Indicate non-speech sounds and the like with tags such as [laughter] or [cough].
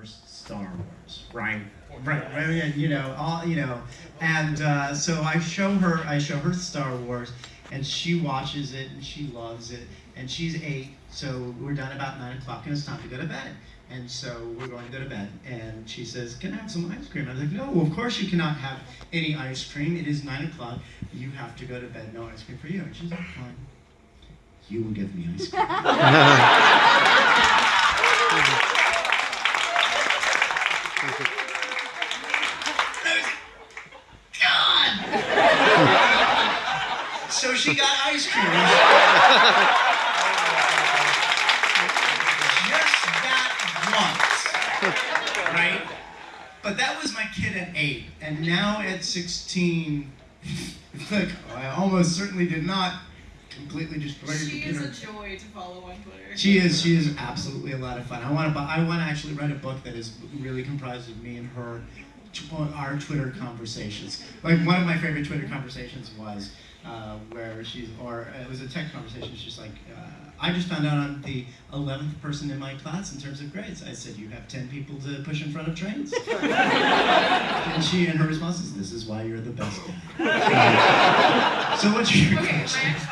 first Star Wars, right? Right, right, you know, all you know, and uh, so I show her, I show her Star Wars, and she watches it and she loves it, and she's eight, so we're done about nine o'clock, and it's time to go to bed. And so we're going to go to bed, and she says, "Can I have some ice cream?" I was like, "No, of course you cannot have any ice cream. It is nine o'clock. You have to go to bed. No ice cream for you." And she's like, "Fine. You will give me ice cream." [laughs] God! so she got ice cream. Just that once. Right? But that was my kid at eight. And now at 16, [laughs] look, I almost certainly did not completely destroy your She is computer. a joy to follow on Twitter. She is. She is absolutely a lot of fun. I want to. I want to actually write a book that is really comprised of me and her, tw- our Twitter conversations. Like one of my favorite Twitter conversations was uh, where she's, or it was a text conversation. She's like, uh, I just found out I'm the eleventh person in my class in terms of grades. I said, you have ten people to push in front of trains. [laughs] and she, and her response is, this is why you're the best guy. [laughs] so what's your Okay, my question? next